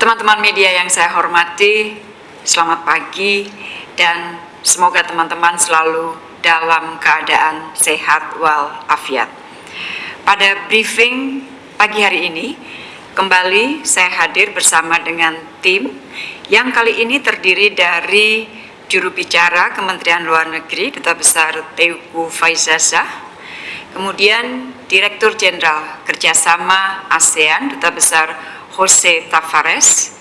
Teman-teman media yang saya hormati, selamat pagi dan semoga teman-teman selalu dalam keadaan sehat walafiat. Pada briefing pagi hari ini, kembali saya hadir bersama dengan tim yang kali ini terdiri dari juru bicara Kementerian Luar Negeri Duta Besar Teuku Faizazah, kemudian Direktur Jenderal Kerjasama ASEAN Duta Besar Jose Tavares,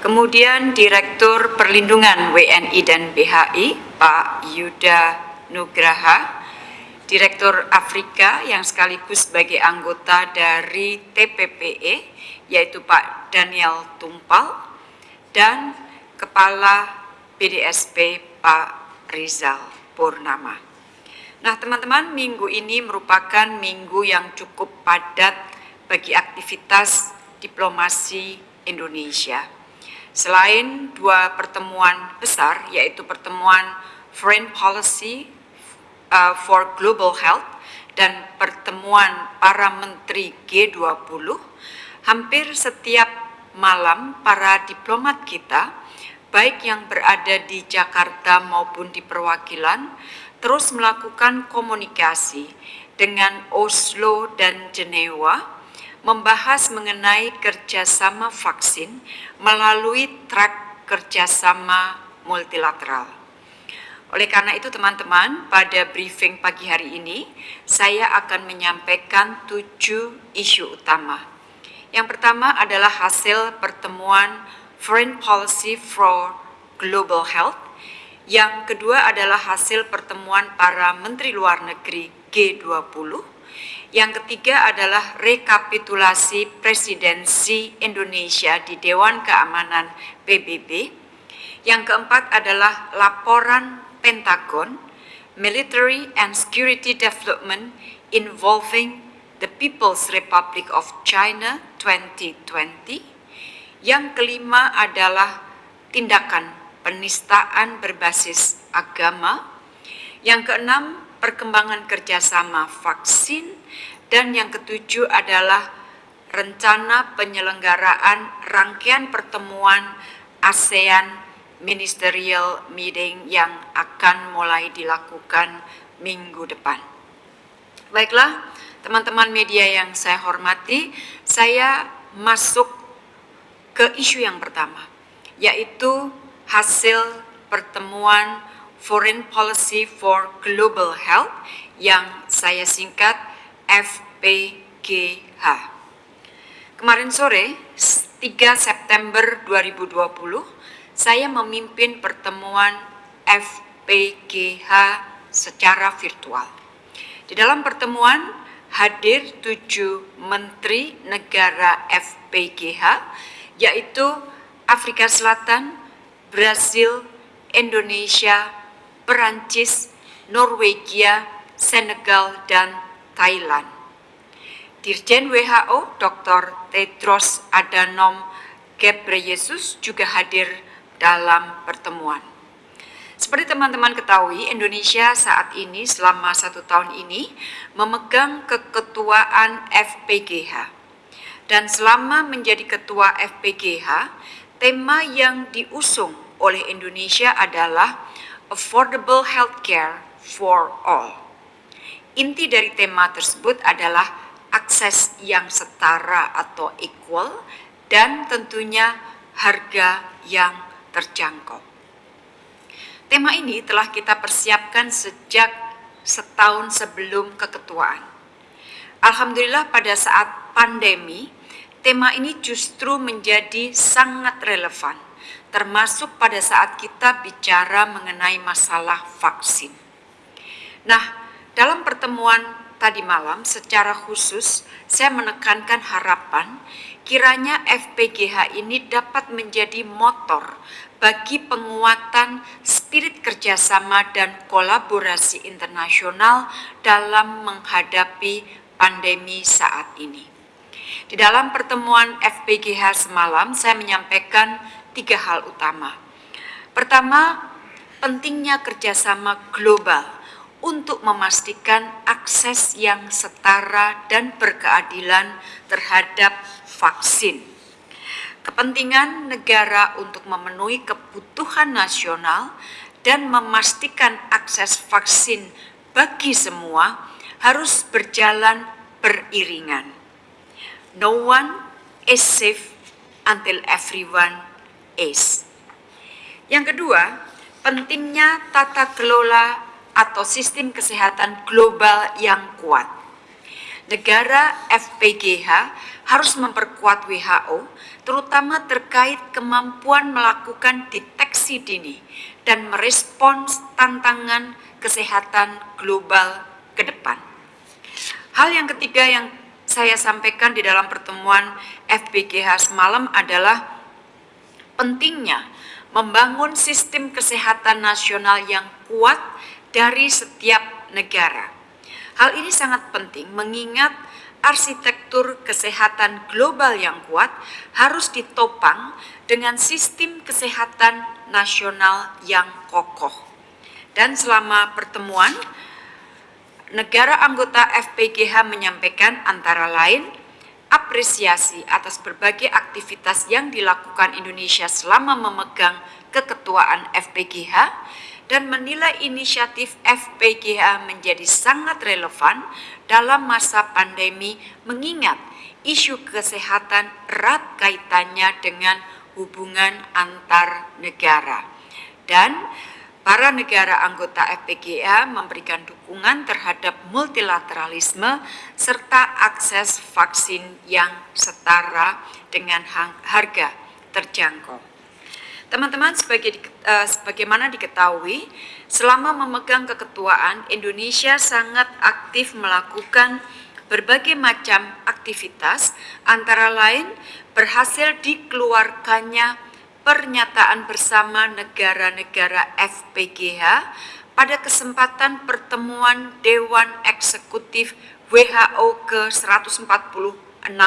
kemudian Direktur Perlindungan WNI dan BHI Pak Yuda Nugraha, Direktur Afrika yang sekaligus sebagai anggota dari TPPE yaitu Pak Daniel Tumpal dan Kepala BDSP Pak Rizal Purnama. Nah teman-teman minggu ini merupakan minggu yang cukup padat bagi aktivitas diplomasi Indonesia. Selain dua pertemuan besar, yaitu pertemuan Foreign Policy uh, for Global Health dan pertemuan para menteri G20, hampir setiap malam para diplomat kita, baik yang berada di Jakarta maupun di perwakilan, terus melakukan komunikasi dengan Oslo dan Jenewa membahas mengenai kerjasama vaksin melalui track kerjasama multilateral. Oleh karena itu teman-teman, pada briefing pagi hari ini, saya akan menyampaikan tujuh isu utama. Yang pertama adalah hasil pertemuan Foreign Policy for Global Health. Yang kedua adalah hasil pertemuan para Menteri Luar Negeri G20 yang ketiga adalah rekapitulasi presidensi Indonesia di Dewan Keamanan PBB. Yang keempat adalah laporan Pentagon Military and Security Development Involving the People's Republic of China 2020. Yang kelima adalah tindakan penistaan berbasis agama. Yang keenam perkembangan kerjasama vaksin, dan yang ketujuh adalah rencana penyelenggaraan rangkaian pertemuan ASEAN Ministerial Meeting yang akan mulai dilakukan minggu depan. Baiklah, teman-teman media yang saya hormati, saya masuk ke isu yang pertama, yaitu hasil pertemuan Foreign Policy for Global Health yang saya singkat FPGH. Kemarin sore, 3 September 2020, saya memimpin pertemuan FPGH secara virtual. Di dalam pertemuan hadir tujuh menteri negara FPGH, yaitu Afrika Selatan, Brasil, Indonesia, Perancis, Norwegia, Senegal, dan Thailand. Dirjen WHO Dr. Tedros Adhanom Ghebreyesus juga hadir dalam pertemuan. Seperti teman-teman ketahui, Indonesia saat ini selama satu tahun ini memegang keketuaan FPGH. Dan selama menjadi ketua FPGH, tema yang diusung oleh Indonesia adalah affordable healthcare for all. Inti dari tema tersebut adalah akses yang setara atau equal dan tentunya harga yang terjangkau. Tema ini telah kita persiapkan sejak setahun sebelum keketuaan. Alhamdulillah pada saat pandemi, tema ini justru menjadi sangat relevan termasuk pada saat kita bicara mengenai masalah vaksin. Nah, dalam pertemuan tadi malam secara khusus saya menekankan harapan kiranya FPGH ini dapat menjadi motor bagi penguatan spirit kerjasama dan kolaborasi internasional dalam menghadapi pandemi saat ini. Di dalam pertemuan FPGH semalam, saya menyampaikan tiga hal utama. Pertama, pentingnya kerjasama global untuk memastikan akses yang setara dan berkeadilan terhadap vaksin. kepentingan negara untuk memenuhi kebutuhan nasional dan memastikan akses vaksin bagi semua harus berjalan beriringan. No one is safe until everyone is. Yang kedua, pentingnya tata kelola atau sistem kesehatan global yang kuat. Negara FPGH harus memperkuat WHO, terutama terkait kemampuan melakukan deteksi dini dan merespons tantangan kesehatan global ke depan. Hal yang ketiga yang saya sampaikan di dalam pertemuan FPGH semalam adalah pentingnya membangun sistem kesehatan nasional yang kuat dari setiap negara. Hal ini sangat penting mengingat arsitektur kesehatan global yang kuat harus ditopang dengan sistem kesehatan nasional yang kokoh. Dan selama pertemuan, negara anggota FPGH menyampaikan antara lain apresiasi atas berbagai aktivitas yang dilakukan Indonesia selama memegang keketuaan FPGH dan menilai inisiatif FPGH menjadi sangat relevan dalam masa pandemi mengingat isu kesehatan erat kaitannya dengan hubungan antar negara. Dan para negara anggota FPGA memberikan dukungan terhadap multilateralisme serta akses vaksin yang setara dengan harga terjangkau. Teman-teman, sebagai, uh, sebagaimana diketahui, selama memegang keketuaan, Indonesia sangat aktif melakukan berbagai macam aktivitas, antara lain berhasil dikeluarkannya pernyataan bersama negara-negara FPGH pada kesempatan pertemuan Dewan Eksekutif WHO ke-146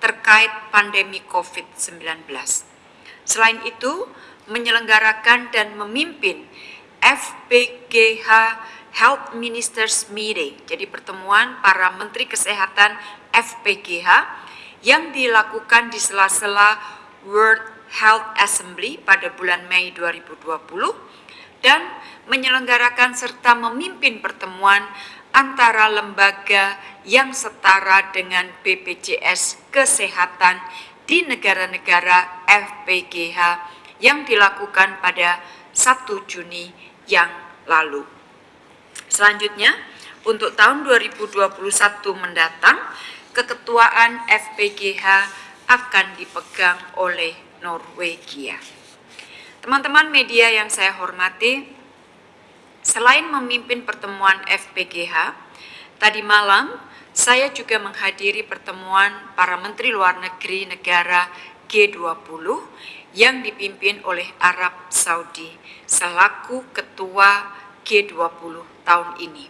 terkait pandemi COVID-19. Selain itu, menyelenggarakan dan memimpin FPGH Health Ministers Meeting, jadi pertemuan para Menteri Kesehatan FPGH yang dilakukan di sela-sela World Health Assembly pada bulan Mei 2020 dan menyelenggarakan serta memimpin pertemuan antara lembaga yang setara dengan BPJS Kesehatan di negara-negara FPGH yang dilakukan pada 1 Juni yang lalu. Selanjutnya, untuk tahun 2021 mendatang, keketuaan FPGH akan dipegang oleh Norwegia. Teman-teman media yang saya hormati, selain memimpin pertemuan FPGH, tadi malam saya juga menghadiri pertemuan para menteri luar negeri negara G20 yang dipimpin oleh Arab Saudi selaku ketua G20 tahun ini.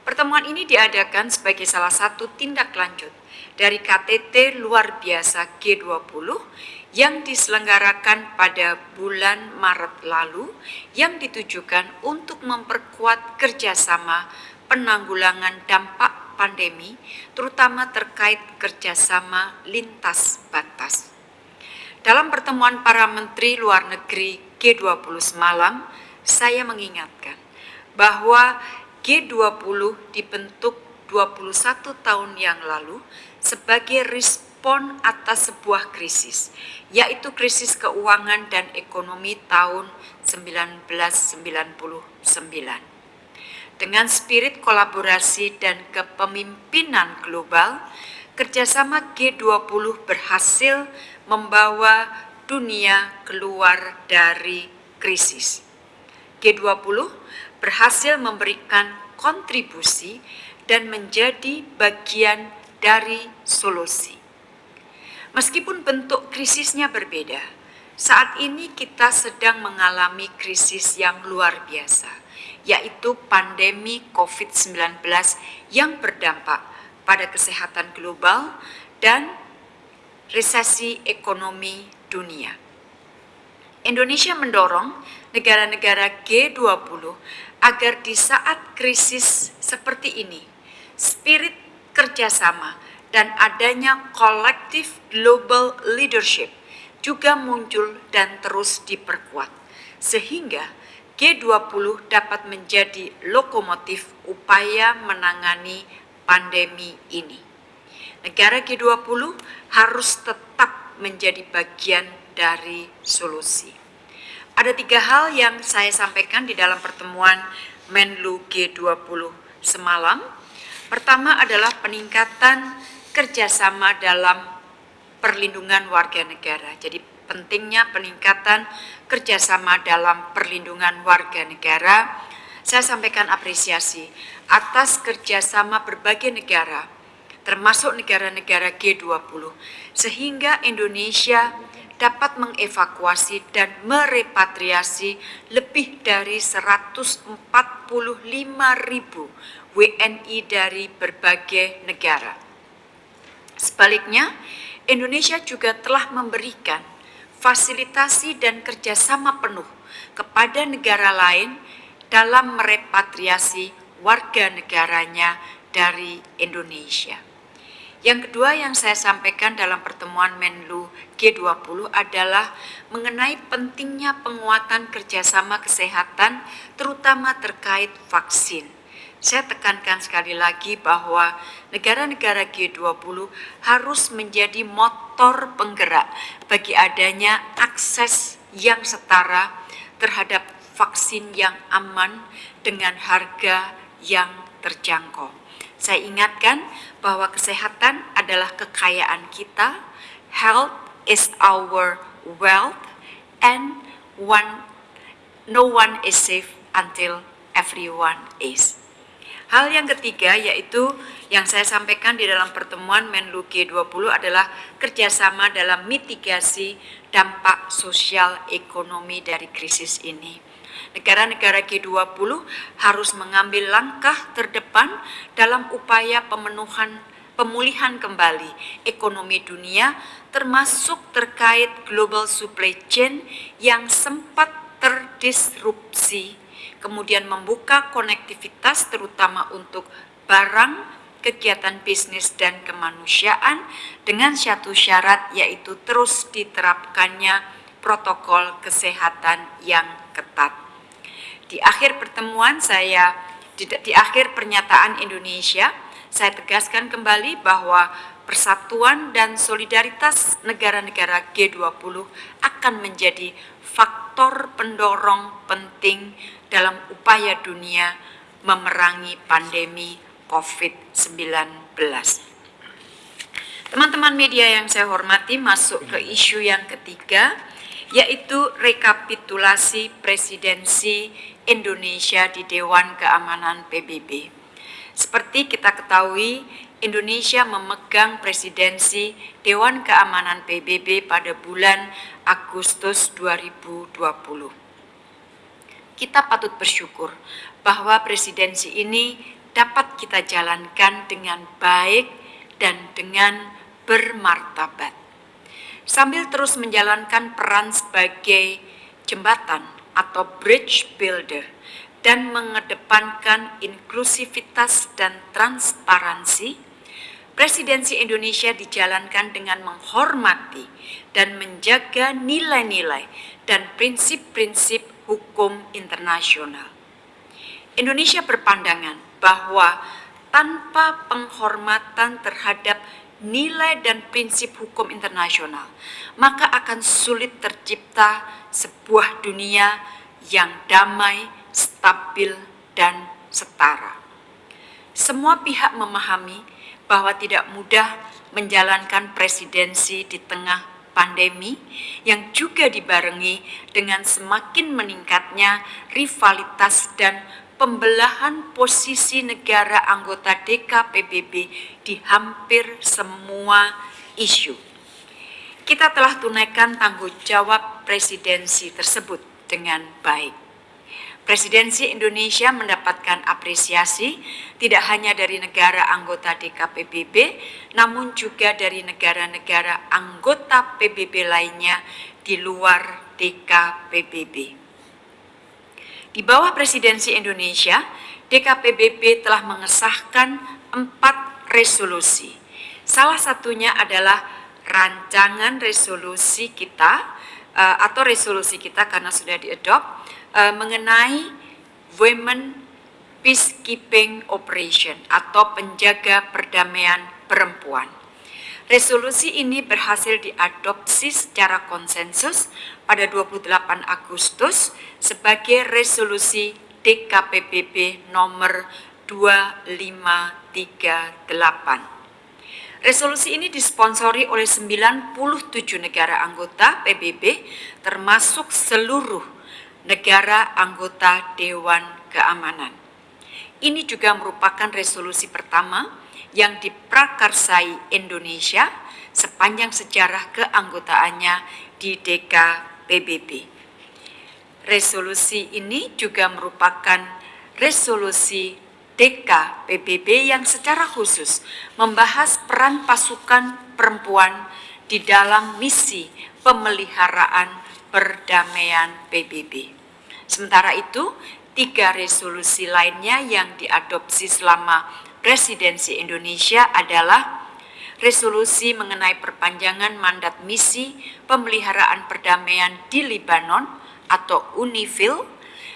Pertemuan ini diadakan sebagai salah satu tindak lanjut dari KTT luar biasa G20 yang diselenggarakan pada bulan Maret lalu yang ditujukan untuk memperkuat kerjasama penanggulangan dampak pandemi, terutama terkait kerjasama lintas batas. Dalam pertemuan para menteri luar negeri G20 semalam, saya mengingatkan bahwa G20 dibentuk 21 tahun yang lalu sebagai respon respon atas sebuah krisis, yaitu krisis keuangan dan ekonomi tahun 1999. Dengan spirit kolaborasi dan kepemimpinan global, kerjasama G20 berhasil membawa dunia keluar dari krisis. G20 berhasil memberikan kontribusi dan menjadi bagian dari solusi. Meskipun bentuk krisisnya berbeda, saat ini kita sedang mengalami krisis yang luar biasa, yaitu pandemi COVID-19 yang berdampak pada kesehatan global dan resesi ekonomi dunia. Indonesia mendorong negara-negara G20 agar di saat krisis seperti ini, spirit kerjasama dan adanya collective global leadership juga muncul dan terus diperkuat, sehingga G20 dapat menjadi lokomotif upaya menangani pandemi ini. Negara G20 harus tetap menjadi bagian dari solusi. Ada tiga hal yang saya sampaikan di dalam pertemuan Menlu G20 semalam. Pertama adalah peningkatan kerjasama dalam perlindungan warga negara. Jadi pentingnya peningkatan kerjasama dalam perlindungan warga negara. Saya sampaikan apresiasi atas kerjasama berbagai negara, termasuk negara-negara G20, sehingga Indonesia dapat mengevakuasi dan merepatriasi lebih dari 145 ribu WNI dari berbagai negara. Sebaliknya, Indonesia juga telah memberikan fasilitasi dan kerjasama penuh kepada negara lain dalam merepatriasi warga negaranya dari Indonesia. Yang kedua yang saya sampaikan dalam pertemuan Menlu G20 adalah mengenai pentingnya penguatan kerjasama kesehatan terutama terkait vaksin saya tekankan sekali lagi bahwa negara-negara G20 harus menjadi motor penggerak bagi adanya akses yang setara terhadap vaksin yang aman dengan harga yang terjangkau. Saya ingatkan bahwa kesehatan adalah kekayaan kita, health is our wealth, and one, no one is safe until everyone is. Hal yang ketiga yaitu yang saya sampaikan di dalam pertemuan Menlu G20 adalah kerjasama dalam mitigasi dampak sosial ekonomi dari krisis ini. Negara-negara G20 harus mengambil langkah terdepan dalam upaya pemenuhan pemulihan kembali ekonomi dunia termasuk terkait global supply chain yang sempat terdisrupsi kemudian membuka konektivitas terutama untuk barang, kegiatan bisnis dan kemanusiaan dengan satu syarat yaitu terus diterapkannya protokol kesehatan yang ketat. Di akhir pertemuan saya di, di akhir pernyataan Indonesia saya tegaskan kembali bahwa persatuan dan solidaritas negara-negara G20 akan menjadi faktor pendorong penting dalam upaya dunia memerangi pandemi COVID-19. Teman-teman media yang saya hormati masuk ke isu yang ketiga, yaitu rekapitulasi presidensi Indonesia di Dewan Keamanan PBB. Seperti kita ketahui, Indonesia memegang presidensi Dewan Keamanan PBB pada bulan Agustus 2020 kita patut bersyukur bahwa presidensi ini dapat kita jalankan dengan baik dan dengan bermartabat. Sambil terus menjalankan peran sebagai jembatan atau bridge builder dan mengedepankan inklusivitas dan transparansi, presidensi Indonesia dijalankan dengan menghormati dan menjaga nilai-nilai dan prinsip-prinsip hukum internasional. Indonesia berpandangan bahwa tanpa penghormatan terhadap nilai dan prinsip hukum internasional, maka akan sulit tercipta sebuah dunia yang damai, stabil, dan setara. Semua pihak memahami bahwa tidak mudah menjalankan presidensi di tengah pandemi yang juga dibarengi dengan semakin meningkatnya rivalitas dan pembelahan posisi negara anggota DKPBB di hampir semua isu. Kita telah tunaikan tanggung jawab presidensi tersebut dengan baik. Presidensi Indonesia mendapatkan apresiasi tidak hanya dari negara anggota DKPBB, namun juga dari negara-negara anggota PBB lainnya di luar DKPBB. Di bawah presidensi Indonesia, DKPBB telah mengesahkan empat resolusi. Salah satunya adalah rancangan resolusi kita uh, atau resolusi kita karena sudah diadop uh, mengenai Women Peacekeeping Operation atau penjaga perdamaian perempuan. Resolusi ini berhasil diadopsi secara konsensus pada 28 Agustus sebagai resolusi DKPBB nomor 2538. Resolusi ini disponsori oleh 97 negara anggota PBB termasuk seluruh negara anggota Dewan Keamanan. Ini juga merupakan resolusi pertama yang diprakarsai Indonesia sepanjang sejarah keanggotaannya di DKPBB. Resolusi ini juga merupakan resolusi DKPBB yang secara khusus membahas peran pasukan perempuan di dalam misi pemeliharaan perdamaian PBB. Sementara itu, tiga resolusi lainnya yang diadopsi selama presidensi Indonesia adalah resolusi mengenai perpanjangan mandat misi pemeliharaan perdamaian di Libanon atau UNIFIL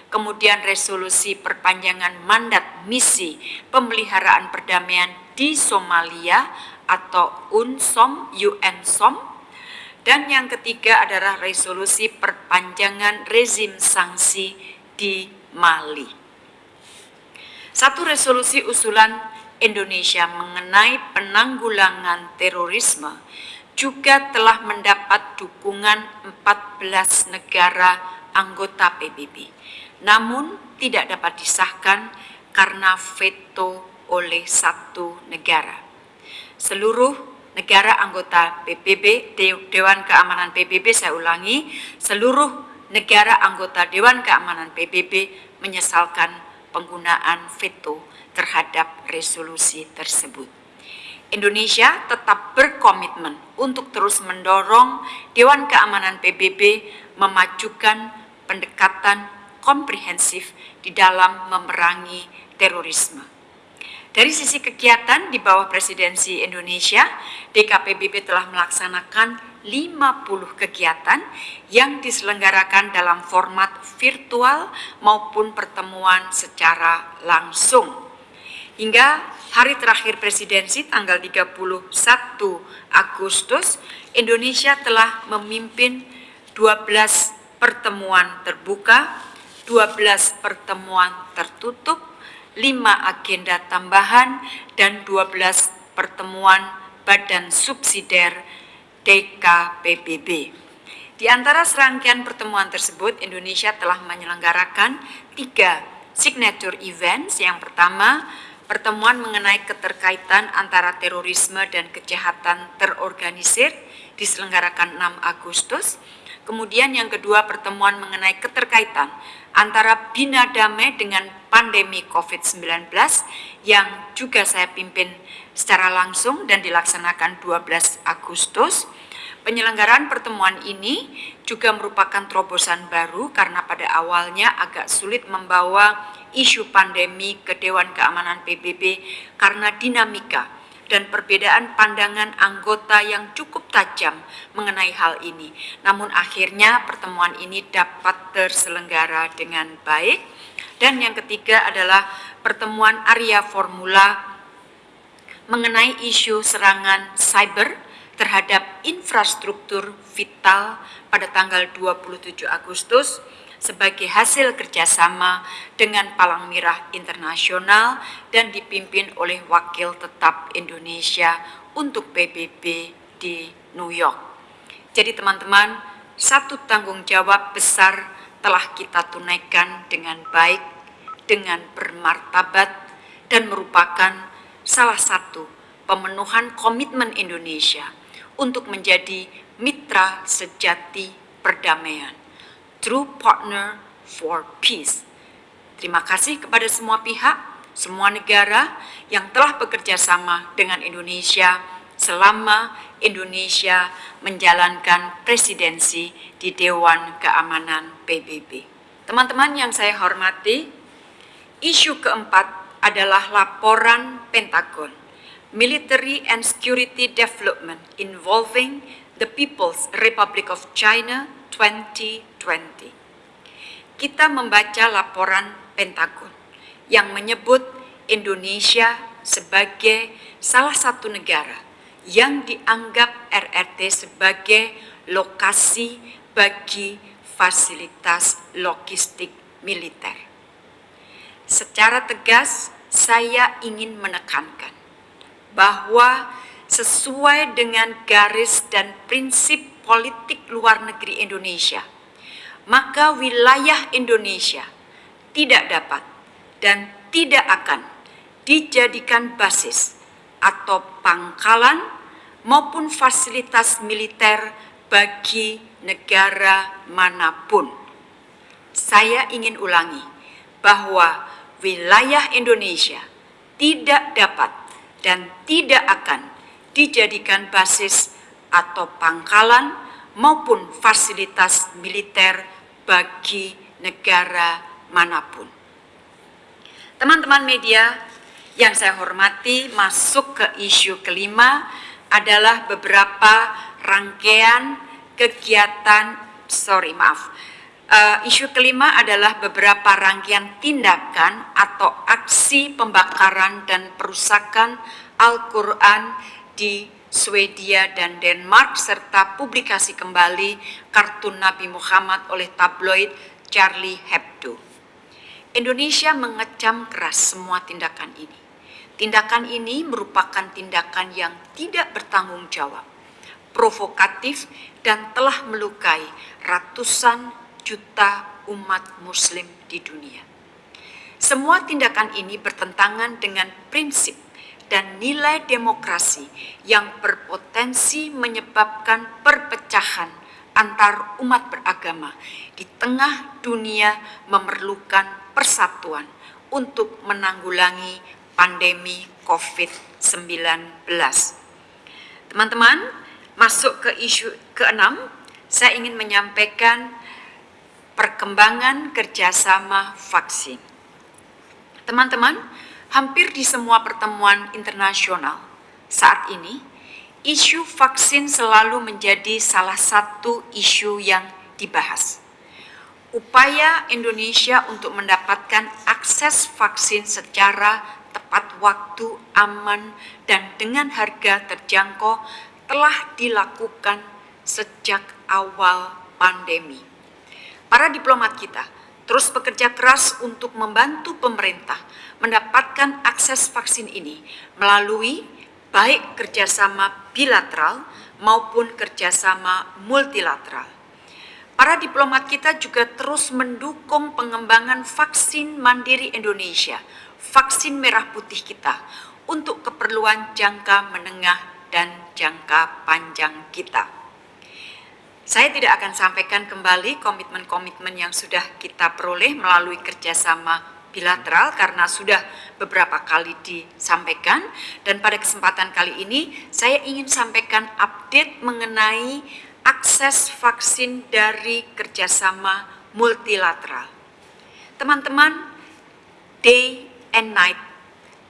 kemudian resolusi perpanjangan mandat misi pemeliharaan perdamaian di Somalia atau UNSOM, UNSOM, dan yang ketiga adalah resolusi perpanjangan rezim sanksi di Mali. Satu resolusi usulan Indonesia mengenai penanggulangan terorisme juga telah mendapat dukungan 14 negara anggota PBB namun tidak dapat disahkan karena veto oleh satu negara. Seluruh negara anggota PBB, Dewan Keamanan PBB, saya ulangi, seluruh negara anggota Dewan Keamanan PBB menyesalkan penggunaan veto terhadap resolusi tersebut. Indonesia tetap berkomitmen untuk terus mendorong Dewan Keamanan PBB memajukan pendekatan komprehensif di dalam memerangi terorisme. Dari sisi kegiatan di bawah presidensi Indonesia, DKPBB telah melaksanakan 50 kegiatan yang diselenggarakan dalam format virtual maupun pertemuan secara langsung. Hingga hari terakhir presidensi tanggal 31 Agustus, Indonesia telah memimpin 12 pertemuan terbuka 12 pertemuan tertutup, 5 agenda tambahan, dan 12 pertemuan badan subsidiar DKPBB. Di antara serangkaian pertemuan tersebut, Indonesia telah menyelenggarakan tiga signature events. Yang pertama, pertemuan mengenai keterkaitan antara terorisme dan kejahatan terorganisir diselenggarakan 6 Agustus. Kemudian yang kedua pertemuan mengenai keterkaitan antara Bina Damai dengan pandemi COVID-19 yang juga saya pimpin secara langsung dan dilaksanakan 12 Agustus. Penyelenggaraan pertemuan ini juga merupakan terobosan baru karena pada awalnya agak sulit membawa isu pandemi ke Dewan Keamanan PBB karena dinamika dan perbedaan pandangan anggota yang cukup tajam mengenai hal ini. Namun akhirnya pertemuan ini dapat terselenggara dengan baik. Dan yang ketiga adalah pertemuan Arya Formula mengenai isu serangan cyber terhadap infrastruktur vital pada tanggal 27 Agustus sebagai hasil kerjasama dengan Palang Merah Internasional dan dipimpin oleh Wakil Tetap Indonesia untuk PBB di New York. Jadi teman-teman, satu tanggung jawab besar telah kita tunaikan dengan baik, dengan bermartabat, dan merupakan salah satu pemenuhan komitmen Indonesia untuk menjadi mitra sejati perdamaian true partner for peace. Terima kasih kepada semua pihak, semua negara yang telah bekerja sama dengan Indonesia selama Indonesia menjalankan presidensi di Dewan Keamanan PBB. Teman-teman yang saya hormati, isu keempat adalah laporan Pentagon military and security development involving the People's Republic of China 2020. Kita membaca laporan Pentagon yang menyebut Indonesia sebagai salah satu negara yang dianggap RRT sebagai lokasi bagi fasilitas logistik militer. Secara tegas, saya ingin menekankan bahwa sesuai dengan garis dan prinsip politik luar negeri Indonesia, maka wilayah Indonesia tidak dapat dan tidak akan dijadikan basis atau pangkalan maupun fasilitas militer bagi negara mana pun. Saya ingin ulangi bahwa wilayah Indonesia tidak dapat dan tidak akan dijadikan basis atau pangkalan maupun fasilitas militer bagi negara mana pun. Teman-teman media yang saya hormati, masuk ke isu kelima adalah beberapa rangkaian kegiatan, sorry maaf, uh, isu kelima adalah beberapa rangkaian tindakan atau aksi pembakaran dan perusakan Al-Quran di Swedia dan Denmark serta publikasi kembali kartun Nabi Muhammad oleh tabloid Charlie Hebdo. Indonesia mengecam keras semua tindakan ini. Tindakan ini merupakan tindakan yang tidak bertanggung jawab, provokatif, dan telah melukai ratusan juta umat Muslim di dunia. Semua tindakan ini bertentangan dengan prinsip dan nilai demokrasi yang berpotensi menyebabkan perpecahan antar umat beragama di tengah dunia memerlukan persatuan untuk menanggulangi pandemi COVID-19. Teman-teman, masuk ke isu keenam, saya ingin menyampaikan perkembangan kerjasama vaksin. Teman-teman, hampir di semua pertemuan internasional saat ini, isu vaksin selalu menjadi salah satu isu yang dibahas. Upaya Indonesia untuk mendapatkan akses vaksin secara tepat waktu, aman, dan dengan harga terjangkau telah dilakukan sejak awal pandemi. Para diplomat kita terus bekerja keras untuk membantu pemerintah mendapatkan akses vaksin ini melalui baik kerjasama bilateral maupun kerjasama multilateral. Para diplomat kita juga terus mendukung pengembangan vaksin mandiri Indonesia vaksin merah putih kita untuk keperluan jangka menengah dan jangka panjang kita. Saya tidak akan sampaikan kembali komitmen-komitmen yang sudah kita peroleh melalui kerjasama bilateral karena sudah beberapa kali disampaikan dan pada kesempatan kali ini saya ingin sampaikan update mengenai akses vaksin dari kerjasama multilateral. Teman-teman, day and night.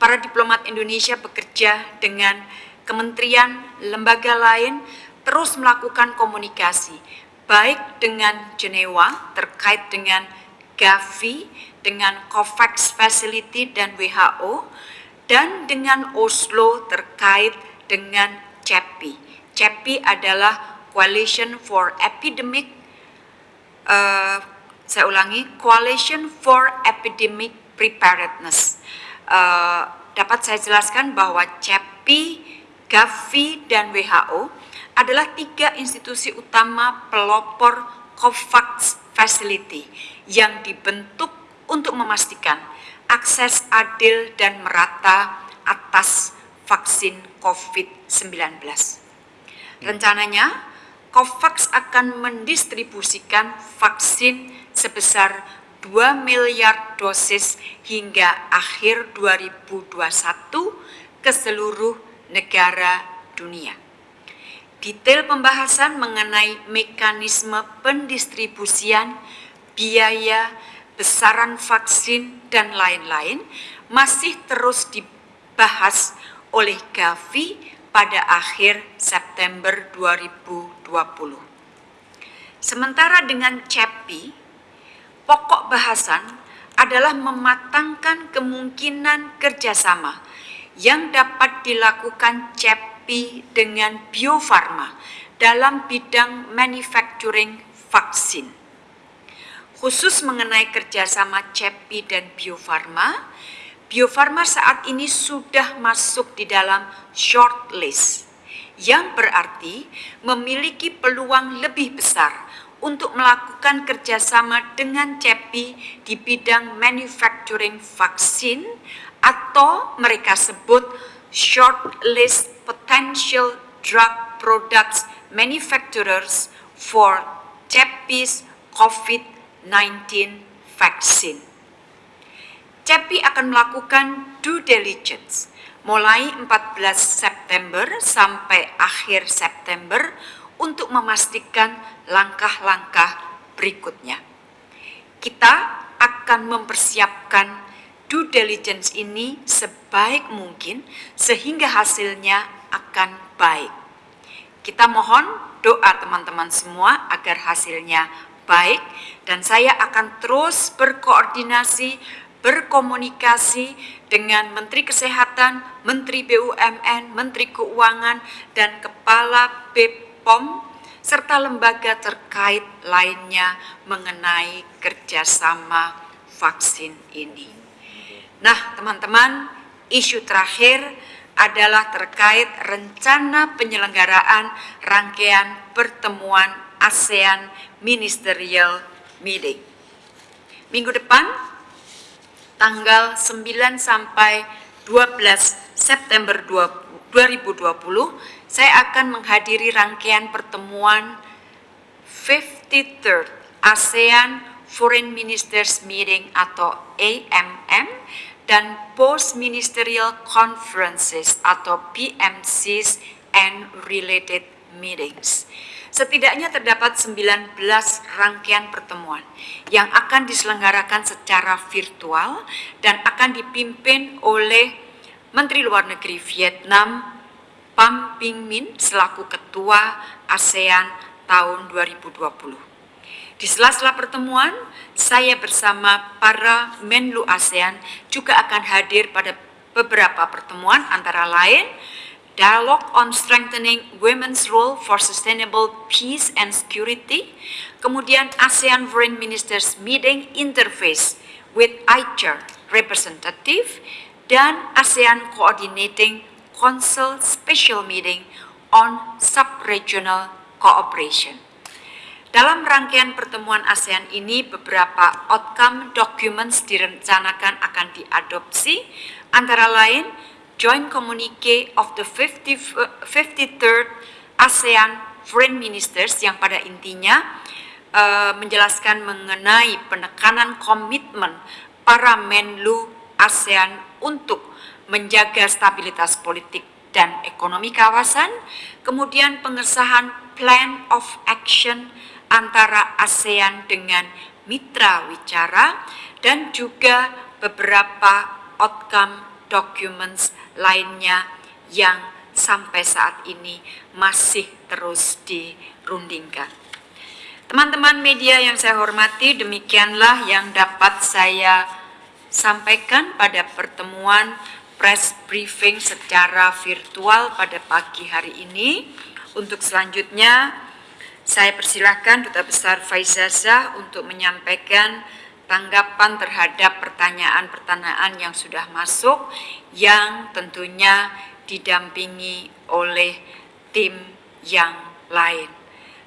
Para diplomat Indonesia bekerja dengan kementerian, lembaga lain terus melakukan komunikasi baik dengan Jenewa terkait dengan Gavi, dengan COVAX Facility dan WHO, dan dengan Oslo terkait dengan CEPI. CEPI adalah Coalition for Epidemic, uh, saya ulangi, Coalition for Epidemic preparedness. Uh, dapat saya jelaskan bahwa CEPI, Gavi, dan WHO adalah tiga institusi utama pelopor COVAX Facility yang dibentuk untuk memastikan akses adil dan merata atas vaksin COVID-19. Rencananya, COVAX akan mendistribusikan vaksin sebesar 2 miliar dosis hingga akhir 2021 ke seluruh negara dunia. Detail pembahasan mengenai mekanisme pendistribusian, biaya, besaran vaksin, dan lain-lain masih terus dibahas oleh Gavi pada akhir September 2020. Sementara dengan CEPI, pokok bahasan adalah mematangkan kemungkinan kerjasama yang dapat dilakukan CEPI dengan Bio Farma dalam bidang manufacturing vaksin. Khusus mengenai kerjasama CEPI dan Bio Farma, Bio Farma saat ini sudah masuk di dalam shortlist, yang berarti memiliki peluang lebih besar untuk melakukan kerjasama dengan CEPI di bidang manufacturing vaksin atau mereka sebut shortlist potential drug products manufacturers for CEPI's COVID-19 vaccine. CEPI akan melakukan due diligence mulai 14 September sampai akhir September untuk memastikan langkah-langkah berikutnya. Kita akan mempersiapkan due diligence ini sebaik mungkin sehingga hasilnya akan baik. Kita mohon doa teman-teman semua agar hasilnya baik dan saya akan terus berkoordinasi berkomunikasi dengan Menteri Kesehatan, Menteri BUMN, Menteri Keuangan, dan Kepala BPOM, serta lembaga terkait lainnya mengenai kerjasama vaksin ini. Nah, teman-teman, isu terakhir adalah terkait rencana penyelenggaraan rangkaian pertemuan ASEAN Ministerial Meeting. Minggu depan, tanggal 9 sampai 12 September 2020 saya akan menghadiri rangkaian pertemuan 53rd ASEAN Foreign Ministers Meeting atau AMM dan Post Ministerial Conferences atau PMCs and related meetings. Setidaknya terdapat 19 rangkaian pertemuan yang akan diselenggarakan secara virtual dan akan dipimpin oleh Menteri Luar Negeri Vietnam Pham Binh Minh selaku Ketua ASEAN tahun 2020. Di sela-sela pertemuan, saya bersama para Menlu ASEAN juga akan hadir pada beberapa pertemuan antara lain Dialogue on Strengthening Women's Role for Sustainable Peace and Security, kemudian ASEAN Foreign Ministers Meeting Interface with ICHR Representative, dan ASEAN Coordinating Council Special Meeting on Sub-Regional Cooperation. Dalam rangkaian pertemuan ASEAN ini, beberapa outcome documents direncanakan akan diadopsi, antara lain joint communique of the 50, 53rd ASEAN Foreign Ministers yang pada intinya uh, menjelaskan mengenai penekanan komitmen para Menlu ASEAN untuk menjaga stabilitas politik dan ekonomi kawasan, kemudian pengesahan Plan of Action antara ASEAN dengan mitra wicara, dan juga beberapa outcome documents lainnya yang sampai saat ini masih terus dirundingkan. Teman-teman media yang saya hormati, demikianlah yang dapat saya sampaikan pada pertemuan press briefing secara virtual pada pagi hari ini. Untuk selanjutnya, saya persilahkan Duta Besar Faizazah untuk menyampaikan tanggapan terhadap pertanyaan-pertanyaan yang sudah masuk yang tentunya didampingi oleh tim yang lain.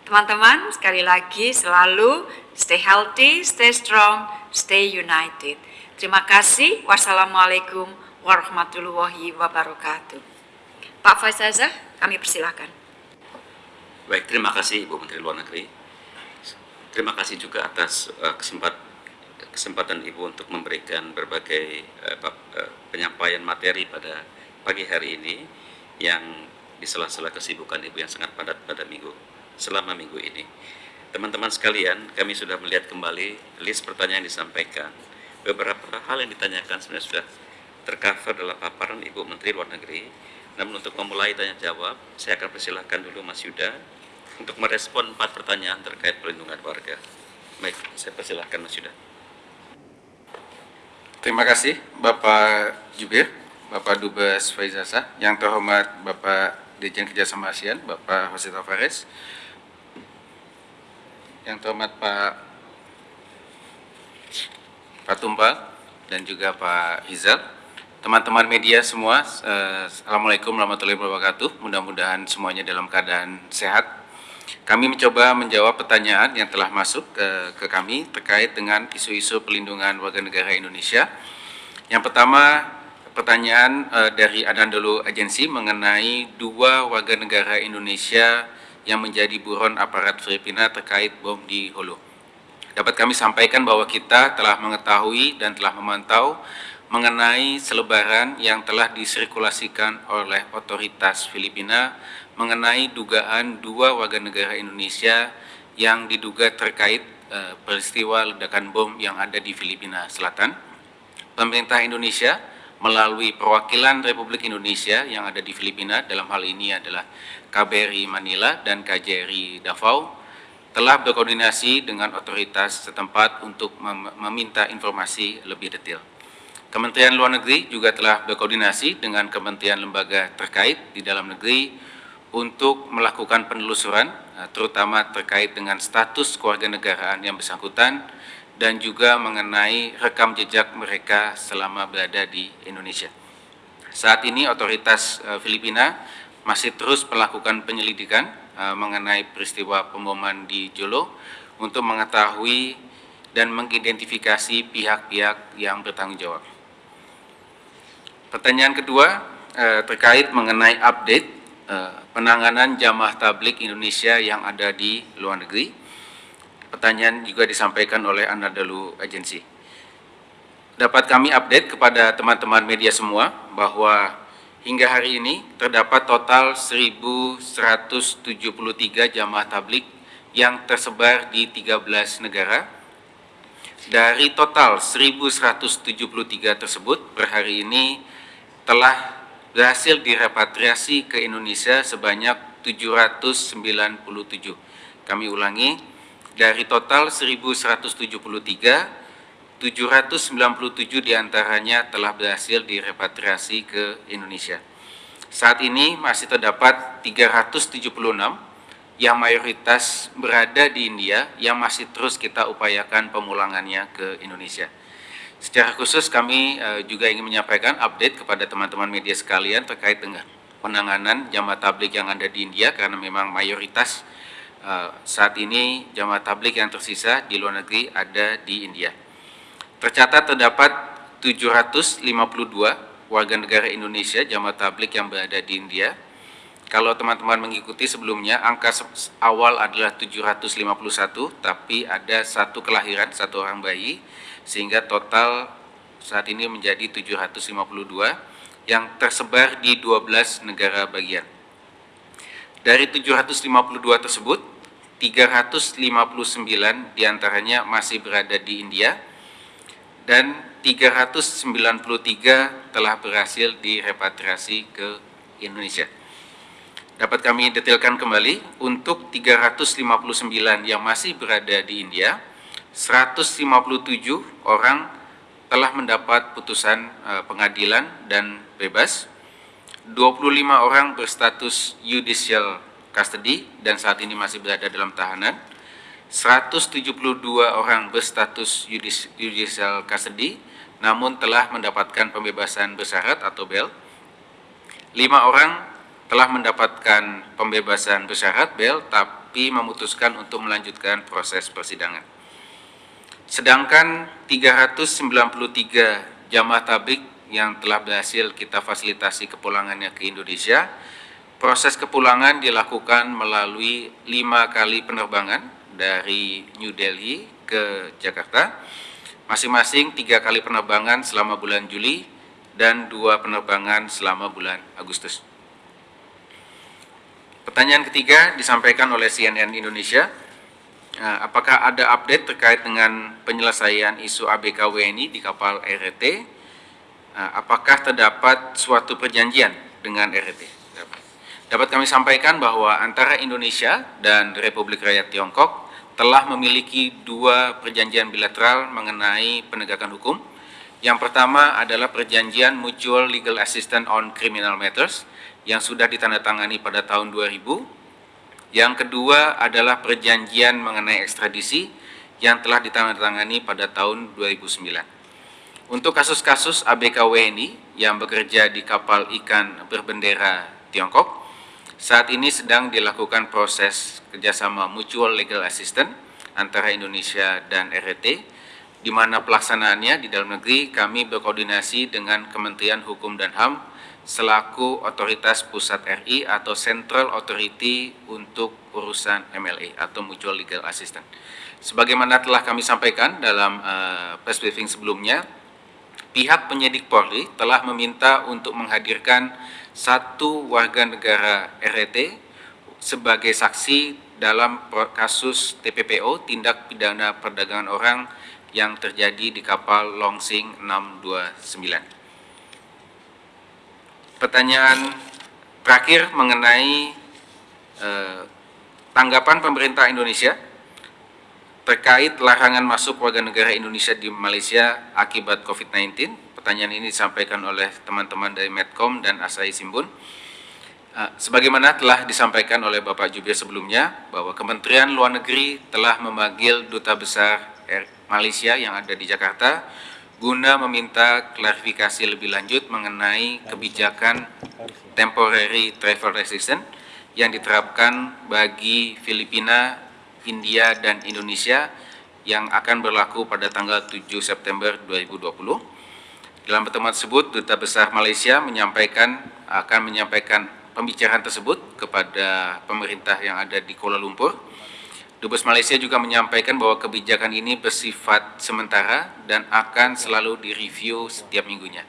Teman-teman, sekali lagi selalu stay healthy, stay strong, stay united. Terima kasih. Wassalamualaikum warahmatullahi wabarakatuh. Pak Faizazah, kami persilahkan. Baik, terima kasih Ibu Menteri Luar Negeri. Terima kasih juga atas uh, kesempatan kesempatan Ibu untuk memberikan berbagai uh, penyampaian materi pada pagi hari ini yang di sela-sela kesibukan Ibu yang sangat padat pada minggu selama minggu ini. Teman-teman sekalian, kami sudah melihat kembali list pertanyaan yang disampaikan. Beberapa hal yang ditanyakan sebenarnya sudah tercover dalam paparan Ibu Menteri Luar Negeri. Namun untuk memulai tanya jawab, saya akan persilahkan dulu Mas Yuda untuk merespon empat pertanyaan terkait pelindungan warga. Baik, saya persilahkan Mas Yuda. Terima kasih Bapak Jubir, Bapak Dubes Faizasa, yang terhormat Bapak Dirjen Kerjasama ASEAN, Bapak Jose Tavares, yang terhormat Pak Pak Tumpal dan juga Pak Izal, teman-teman media semua, eh, Assalamualaikum warahmatullahi wabarakatuh. Mudah-mudahan semuanya dalam keadaan sehat. Kami mencoba menjawab pertanyaan yang telah masuk ke, ke kami terkait dengan isu-isu pelindungan warga negara Indonesia. Yang pertama, pertanyaan eh, dari Anadolu Agency mengenai dua warga negara Indonesia yang menjadi buron aparat Filipina terkait bom di Hulu. Dapat kami sampaikan bahwa kita telah mengetahui dan telah memantau mengenai selebaran yang telah disirkulasikan oleh otoritas Filipina mengenai dugaan dua warga negara Indonesia yang diduga terkait uh, peristiwa ledakan bom yang ada di Filipina Selatan. Pemerintah Indonesia melalui perwakilan Republik Indonesia yang ada di Filipina dalam hal ini adalah KBRI Manila dan KJRI Davao telah berkoordinasi dengan otoritas setempat untuk mem meminta informasi lebih detail. Kementerian Luar Negeri juga telah berkoordinasi dengan kementerian lembaga terkait di dalam negeri untuk melakukan penelusuran, eh, terutama terkait dengan status keluarga negaraan yang bersangkutan dan juga mengenai rekam jejak mereka selama berada di Indonesia. Saat ini otoritas eh, Filipina masih terus melakukan penyelidikan uh, mengenai peristiwa pemboman di Jolo untuk mengetahui dan mengidentifikasi pihak-pihak yang bertanggung jawab. Pertanyaan kedua terkait mengenai update penanganan jamaah tablik Indonesia yang ada di luar negeri. Pertanyaan juga disampaikan oleh Anadolu Agency. Dapat kami update kepada teman-teman media semua bahwa Hingga hari ini terdapat total 1.173 jamaah tablik yang tersebar di 13 negara. Dari total 1.173 tersebut per hari ini telah berhasil direpatriasi ke Indonesia sebanyak 797. Kami ulangi, dari total 1.173, 797 di antaranya telah berhasil direpatriasi ke Indonesia. Saat ini masih terdapat 376 yang mayoritas berada di India yang masih terus kita upayakan pemulangannya ke Indonesia. Secara khusus kami uh, juga ingin menyampaikan update kepada teman-teman media sekalian terkait dengan penanganan jamaah tablik yang ada di India karena memang mayoritas uh, saat ini jamaah tablik yang tersisa di luar negeri ada di India. Tercatat terdapat 752 warga negara Indonesia jamaah tablik yang berada di India. Kalau teman-teman mengikuti sebelumnya, angka awal adalah 751, tapi ada satu kelahiran, satu orang bayi, sehingga total saat ini menjadi 752 yang tersebar di 12 negara bagian. Dari 752 tersebut, 359 di antaranya masih berada di India, dan 393 telah berhasil direpatriasi ke Indonesia. Dapat kami detailkan kembali, untuk 359 yang masih berada di India, 157 orang telah mendapat putusan uh, pengadilan dan bebas, 25 orang berstatus judicial custody dan saat ini masih berada dalam tahanan, 172 orang berstatus judicial custody namun telah mendapatkan pembebasan bersyarat atau bel. 5 orang telah mendapatkan pembebasan bersyarat bel tapi memutuskan untuk melanjutkan proses persidangan. Sedangkan 393 jamaah tabik yang telah berhasil kita fasilitasi kepulangannya ke Indonesia, proses kepulangan dilakukan melalui lima kali penerbangan dari New Delhi ke Jakarta, masing-masing tiga kali penerbangan selama bulan Juli dan dua penerbangan selama bulan Agustus. Pertanyaan ketiga disampaikan oleh CNN Indonesia, eh, apakah ada update terkait dengan penyelesaian isu ABK WNI di kapal RT? Eh, apakah terdapat suatu perjanjian dengan RT. Dapat kami sampaikan bahwa antara Indonesia dan Republik Rakyat Tiongkok telah memiliki dua perjanjian bilateral mengenai penegakan hukum. Yang pertama adalah perjanjian Mutual Legal Assistance on Criminal Matters yang sudah ditandatangani pada tahun 2000. Yang kedua adalah perjanjian mengenai ekstradisi yang telah ditandatangani pada tahun 2009. Untuk kasus-kasus ABK WNI yang bekerja di kapal ikan berbendera Tiongkok, saat ini sedang dilakukan proses kerjasama mutual legal assistance antara Indonesia dan RRT, di mana pelaksanaannya di dalam negeri kami berkoordinasi dengan Kementerian Hukum dan HAM selaku otoritas pusat RI atau Central Authority untuk urusan MLA atau Mutual Legal Assistance. Sebagaimana telah kami sampaikan dalam uh, press briefing sebelumnya, pihak penyidik Polri telah meminta untuk menghadirkan satu warga negara RET sebagai saksi dalam kasus TPPO tindak pidana perdagangan orang yang terjadi di kapal Longsing 629. Pertanyaan terakhir mengenai eh, tanggapan pemerintah Indonesia terkait larangan masuk warga negara Indonesia di Malaysia akibat COVID-19 pertanyaan ini disampaikan oleh teman-teman dari Medcom dan Asahi Simbun. Uh, sebagaimana telah disampaikan oleh Bapak Jubir sebelumnya, bahwa Kementerian Luar Negeri telah memanggil Duta Besar Malaysia yang ada di Jakarta guna meminta klarifikasi lebih lanjut mengenai kebijakan temporary travel restriction yang diterapkan bagi Filipina, India, dan Indonesia yang akan berlaku pada tanggal 7 September 2020 dalam pertemuan tersebut, Duta Besar Malaysia menyampaikan akan menyampaikan pembicaraan tersebut kepada pemerintah yang ada di Kuala Lumpur. Dubes Malaysia juga menyampaikan bahwa kebijakan ini bersifat sementara dan akan selalu direview setiap minggunya.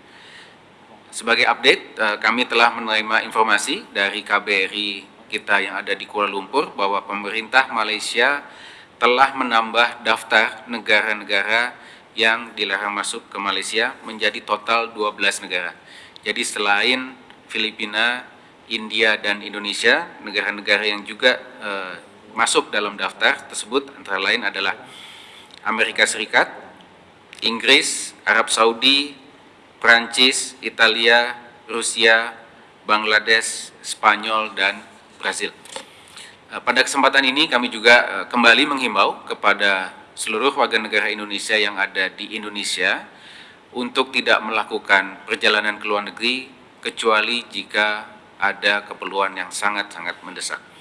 Sebagai update, eh, kami telah menerima informasi dari KBRI kita yang ada di Kuala Lumpur bahwa pemerintah Malaysia telah menambah daftar negara-negara yang dilarang masuk ke Malaysia menjadi total 12 negara. Jadi selain Filipina, India, dan Indonesia, negara-negara yang juga uh, masuk dalam daftar tersebut antara lain adalah Amerika Serikat, Inggris, Arab Saudi, Prancis, Italia, Rusia, Bangladesh, Spanyol, dan Brazil. Uh, pada kesempatan ini kami juga uh, kembali menghimbau kepada seluruh warga negara Indonesia yang ada di Indonesia untuk tidak melakukan perjalanan ke luar negeri kecuali jika ada keperluan yang sangat-sangat mendesak.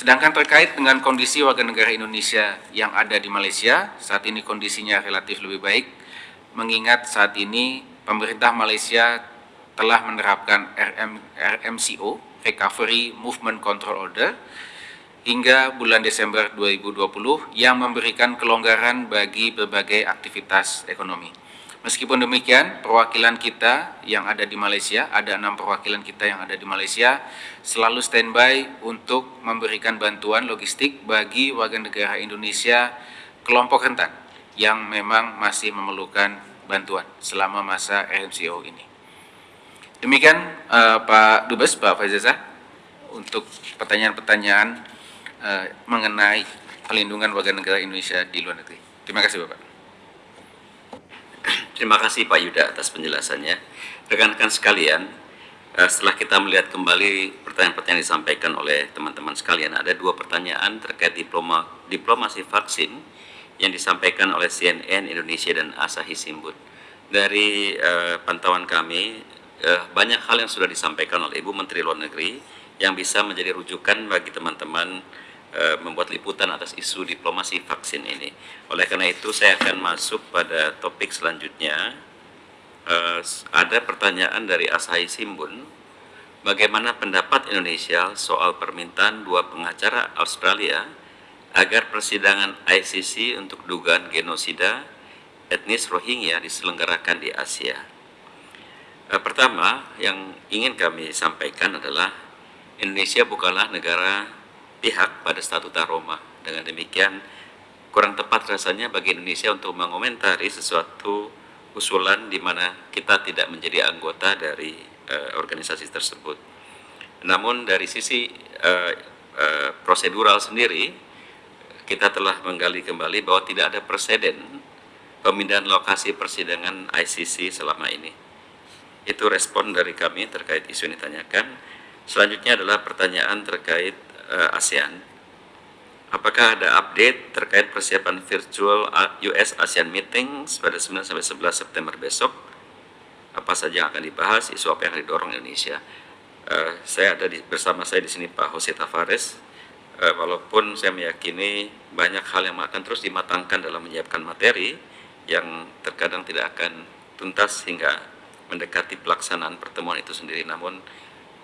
Sedangkan terkait dengan kondisi warga negara Indonesia yang ada di Malaysia, saat ini kondisinya relatif lebih baik, mengingat saat ini pemerintah Malaysia telah menerapkan RM, RMCO, Recovery Movement Control Order, hingga bulan Desember 2020 yang memberikan kelonggaran bagi berbagai aktivitas ekonomi. Meskipun demikian, perwakilan kita yang ada di Malaysia, ada enam perwakilan kita yang ada di Malaysia, selalu standby untuk memberikan bantuan logistik bagi warga negara Indonesia kelompok rentan yang memang masih memerlukan bantuan selama masa RMCO ini. Demikian uh, Pak Dubes, Pak Faizazah, untuk pertanyaan-pertanyaan uh, mengenai pelindungan warga negara Indonesia di luar negeri. Terima kasih Bapak. Terima kasih Pak Yuda atas penjelasannya. Rekan-rekan sekalian, uh, setelah kita melihat kembali pertanyaan-pertanyaan disampaikan oleh teman-teman sekalian, ada dua pertanyaan terkait diploma diplomasi vaksin yang disampaikan oleh CNN Indonesia dan Asahi Simbun. Dari uh, pantauan kami, uh, banyak hal yang sudah disampaikan oleh Ibu Menteri Luar Negeri yang bisa menjadi rujukan bagi teman-teman Eh, membuat liputan atas isu diplomasi vaksin ini. Oleh karena itu saya akan masuk pada topik selanjutnya. Uh, ada pertanyaan dari Asahi Simbun, bagaimana pendapat Indonesia soal permintaan dua pengacara Australia agar persidangan ICC untuk dugaan genosida etnis Rohingya diselenggarakan di Asia. Uh, pertama, yang ingin kami sampaikan adalah Indonesia bukanlah negara pihak pada statuta Roma. Dengan demikian, kurang tepat rasanya bagi Indonesia untuk mengomentari sesuatu usulan di mana kita tidak menjadi anggota dari uh, organisasi tersebut. Namun dari sisi uh, uh, prosedural sendiri, kita telah menggali kembali bahwa tidak ada presiden pemindahan lokasi persidangan ICC selama ini. Itu respon dari kami terkait isu yang ditanyakan. Selanjutnya adalah pertanyaan terkait uh, ASEAN. Apakah ada update terkait persiapan virtual US ASEAN Meetings pada 9 sampai 11 September besok? Apa saja yang akan dibahas, isu apa yang akan didorong Indonesia? Uh, saya ada di, bersama saya di sini Pak Jose Tavares. Uh, walaupun saya meyakini banyak hal yang akan terus dimatangkan dalam menyiapkan materi yang terkadang tidak akan tuntas hingga mendekati pelaksanaan pertemuan itu sendiri. Namun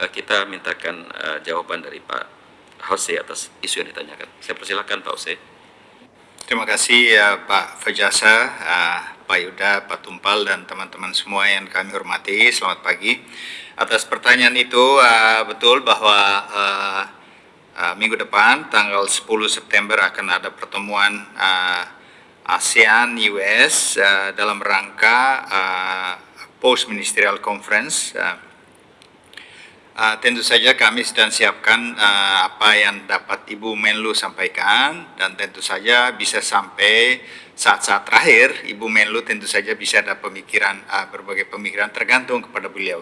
uh, kita mintakan uh, jawaban dari Pak Jose atas isu yang ditanyakan. Saya persilakan Pak Jose. Terima kasih ya Pak Fajasa, uh, Pak Yuda, Pak Tumpal, dan teman-teman semua yang kami hormati. Selamat pagi. Atas pertanyaan itu, uh, betul bahwa uh, minggu depan, tanggal 10 September akan ada pertemuan ASEAN US uh, dalam rangka Post Ministerial Conference Uh, tentu saja kami sedang siapkan uh, apa yang dapat Ibu Menlu sampaikan dan tentu saja bisa sampai saat-saat terakhir Ibu Menlu tentu saja bisa ada pemikiran uh, berbagai pemikiran tergantung kepada beliau.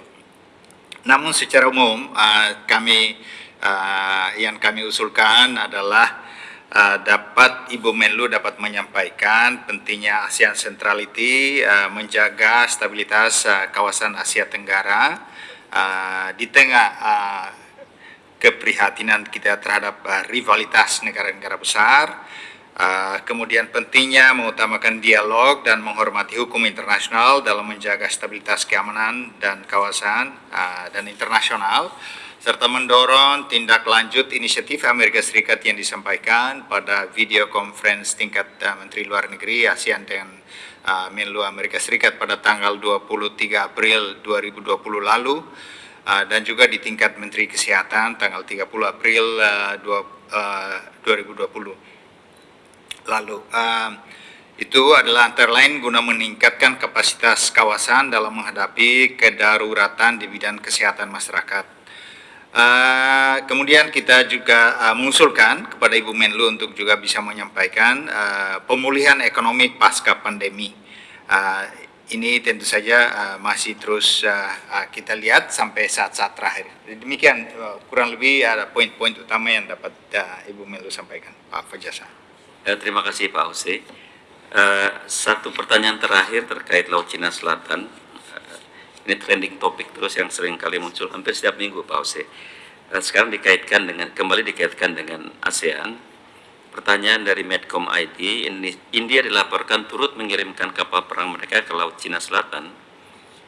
Namun secara umum uh, kami uh, yang kami usulkan adalah uh, dapat Ibu Menlu dapat menyampaikan pentingnya ASEAN Centrality uh, menjaga stabilitas uh, kawasan Asia Tenggara uh, di tengah uh, keprihatinan kita terhadap uh, rivalitas negara-negara besar, kemudian pentingnya mengutamakan dialog dan menghormati hukum internasional dalam menjaga stabilitas keamanan dan kawasan dan internasional, serta mendorong tindak lanjut inisiatif Amerika Serikat yang disampaikan pada video conference tingkat Menteri Luar Negeri ASEAN dengan uh, Menlu Amerika Serikat pada tanggal 23 April 2020 lalu uh, dan juga di tingkat Menteri Kesehatan tanggal 30 April uh, dua, uh, 2020 lalu. Uh, itu adalah antara lain guna meningkatkan kapasitas kawasan dalam menghadapi kedaruratan di bidang kesehatan masyarakat. Uh, kemudian kita juga uh, mengusulkan kepada Ibu Menlu untuk juga bisa menyampaikan uh, pemulihan ekonomi pasca pandemi. Uh, ini tentu saja uh, masih terus uh, uh, kita lihat sampai saat-saat terakhir. Demikian uh, kurang lebih ada poin-poin utama yang dapat uh, Ibu Menlu sampaikan, Pak Fajasa. Uh, terima kasih Pak Jose. Uh, satu pertanyaan terakhir terkait Laut Cina Selatan ini trending topik terus yang sering kali muncul hampir setiap minggu Pak Ose. Sekarang dikaitkan dengan kembali dikaitkan dengan ASEAN. Pertanyaan dari Medcom ID, India dilaporkan turut mengirimkan kapal perang mereka ke Laut Cina Selatan.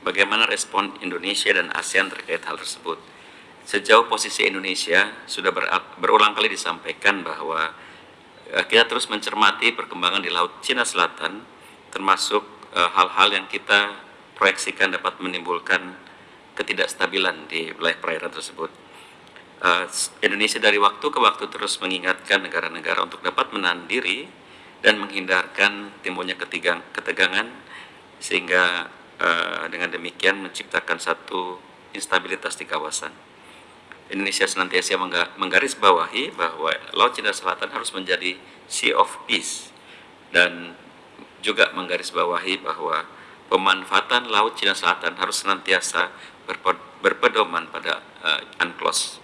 Bagaimana respon Indonesia dan ASEAN terkait hal tersebut? Sejauh posisi Indonesia sudah berulang kali disampaikan bahwa eh, kita terus mencermati perkembangan di Laut Cina Selatan, termasuk eh, hal-hal yang kita proyeksikan dapat menimbulkan ketidakstabilan di wilayah perairan tersebut. Uh, Indonesia dari waktu ke waktu terus mengingatkan negara-negara untuk dapat menahan diri dan menghindarkan timbulnya ketegangan sehingga uh, dengan demikian menciptakan satu instabilitas di kawasan. Indonesia senantiasa menggarisbawahi bahwa Laut Cina Selatan harus menjadi Sea of Peace dan juga menggarisbawahi bahwa pemanfaatan Laut Cina Selatan harus senantiasa berpedoman pada uh, UNCLOS.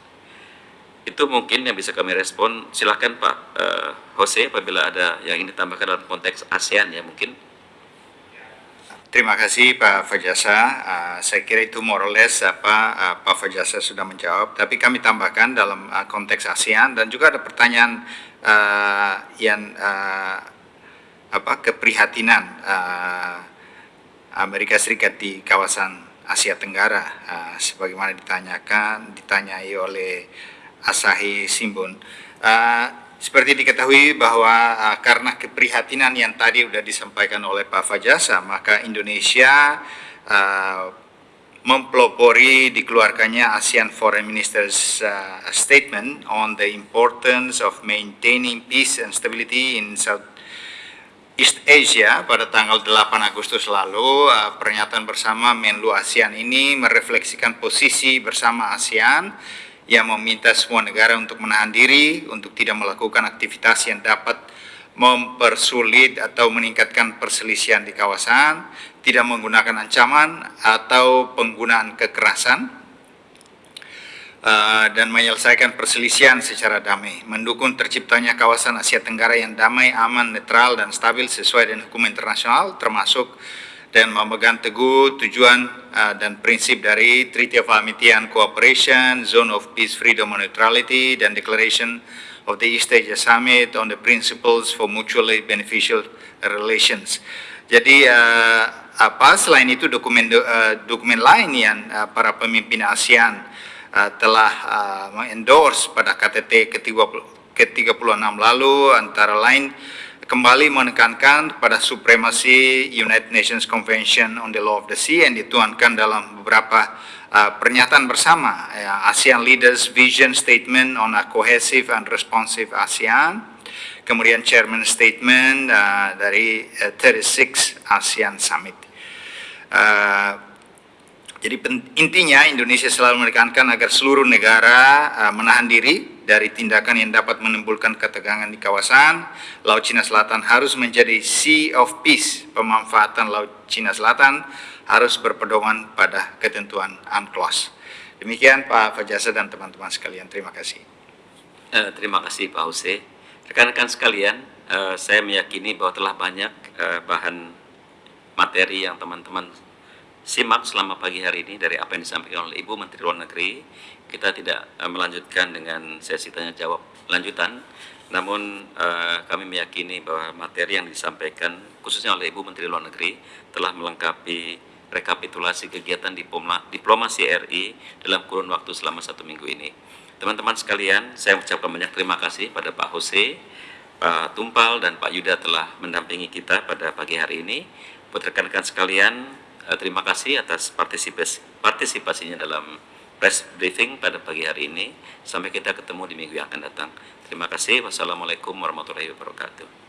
Itu mungkin yang bisa kami respon. Silahkan Pak uh, Jose apabila ada yang ingin ditambahkan dalam konteks ASEAN ya mungkin. Terima kasih Pak Fajasa. Uh, saya kira itu more or less apa uh, Pak Fajasa sudah menjawab. Tapi kami tambahkan dalam uh, konteks ASEAN dan juga ada pertanyaan uh, yang uh, apa keprihatinan uh, Amerika Serikat di kawasan Asia Tenggara uh, sebagaimana ditanyakan ditanyai oleh Asahi Simbun. Uh, seperti diketahui bahwa uh, karena keprihatinan yang tadi sudah disampaikan oleh Pak Fajasa, maka Indonesia uh, mempelopori dikeluarkannya ASEAN Foreign Ministers uh, Statement on the importance of maintaining peace and stability in South East Asia pada tanggal 8 Agustus lalu, uh, pernyataan bersama Menlu ASEAN ini merefleksikan posisi bersama ASEAN yang meminta semua negara untuk menahan diri, untuk tidak melakukan aktivitas yang dapat mempersulit atau meningkatkan perselisihan di kawasan, tidak menggunakan ancaman atau penggunaan kekerasan, uh, dan menyelesaikan perselisihan secara damai, mendukung terciptanya kawasan Asia Tenggara yang damai, aman, netral, dan stabil sesuai dengan hukum internasional, termasuk dan memegang teguh tujuan uh, dan prinsip dari Treaty of Amity and Cooperation, Zone of Peace, Freedom and Neutrality, dan Declaration of the East Asia Summit on the Principles for Mutually Beneficial Relations. Jadi uh, apa selain itu dokumen uh, dokumen lain yang uh, para pemimpin ASEAN uh, telah uh, mengendorse pada KTT ke-36 lalu antara lain kembali menekankan pada supremasi United Nations Convention on the Law of the Sea yang dituangkan dalam beberapa uh, pernyataan bersama ya, ASEAN Leaders Vision Statement on a Cohesive and Responsive ASEAN. Kemudian Chairman Statement uh, dari uh, 36 ASEAN Summit. Uh, jadi intinya Indonesia selalu menekankan agar seluruh negara uh, menahan diri dari tindakan yang dapat menimbulkan ketegangan di kawasan. Laut Cina Selatan harus menjadi Sea of Peace. Pemanfaatan Laut Cina Selatan harus berpedoman pada ketentuan UNCLOS. Demikian Pak Fajasa dan teman-teman sekalian. Terima kasih. Uh, terima kasih Pak Huse. Rekan-rekan sekalian, uh, saya meyakini bahwa telah banyak uh, bahan materi yang teman-teman simak selama pagi hari ini dari apa yang disampaikan oleh Ibu Menteri Luar Negeri. Kita tidak uh, melanjutkan dengan sesi tanya jawab lanjutan, namun uh, kami meyakini bahwa materi yang disampaikan khususnya oleh Ibu Menteri Luar Negeri telah melengkapi rekapitulasi kegiatan diploma, diplomasi RI dalam kurun waktu selama satu minggu ini. Teman-teman sekalian, saya ucapkan banyak terima kasih pada Pak Jose, Pak Tumpal, dan Pak Yuda telah mendampingi kita pada pagi hari ini. Buat rekan-rekan sekalian, Eh, terima kasih atas partisipasi, partisipasinya dalam press briefing pada pagi hari ini. Sampai kita ketemu di minggu yang akan datang. Terima kasih. Wassalamualaikum warahmatullahi wabarakatuh.